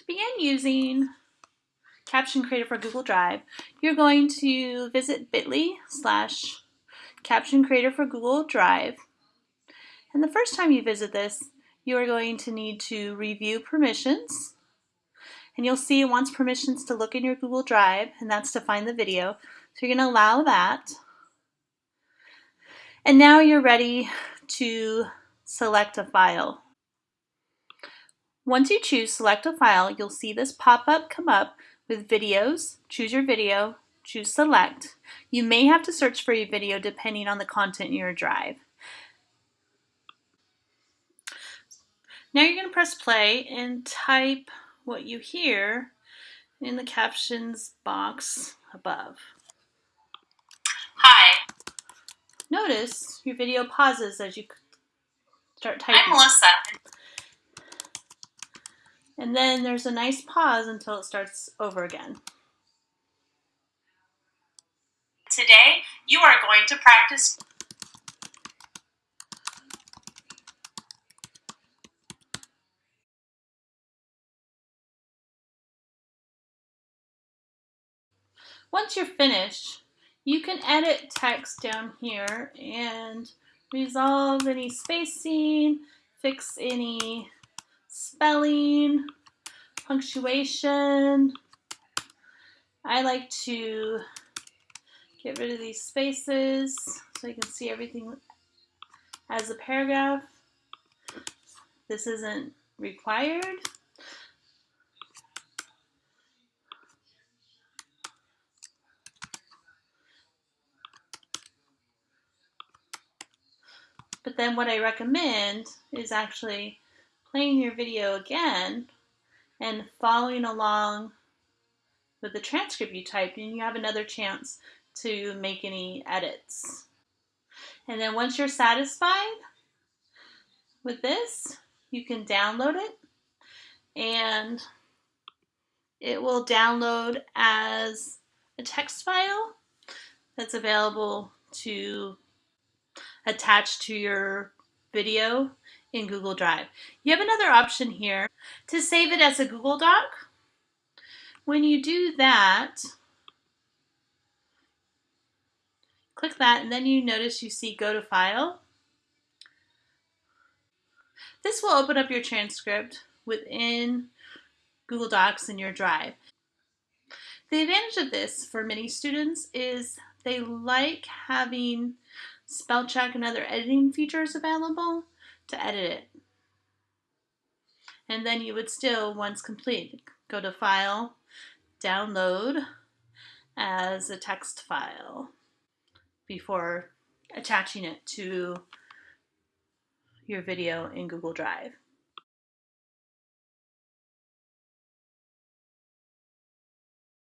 To begin using Caption Creator for Google Drive, you're going to visit bit.ly slash Caption Creator for Google Drive. And the first time you visit this, you are going to need to review permissions. And you'll see it wants permissions to look in your Google Drive, and that's to find the video. So you're going to allow that. And now you're ready to select a file. Once you choose select a file, you'll see this pop-up come up with videos. Choose your video, choose select. You may have to search for your video depending on the content in your drive. Now you're going to press play and type what you hear in the captions box above. Hi. Notice your video pauses as you start typing. I'm Melissa. And then there's a nice pause until it starts over again. Today, you are going to practice Once you're finished, you can edit text down here and resolve any spacing, fix any spelling, punctuation. I like to get rid of these spaces so you can see everything as a paragraph. This isn't required. But then what I recommend is actually playing your video again and following along with the transcript you typed and you have another chance to make any edits. And then once you're satisfied with this, you can download it and it will download as a text file that's available to attach to your video in Google Drive. You have another option here to save it as a Google Doc. When you do that, click that and then you notice you see go to file. This will open up your transcript within Google Docs in your Drive. The advantage of this for many students is they like having spell check and other editing features available to edit it. And then you would still, once complete, go to File, Download as a text file before attaching it to your video in Google Drive.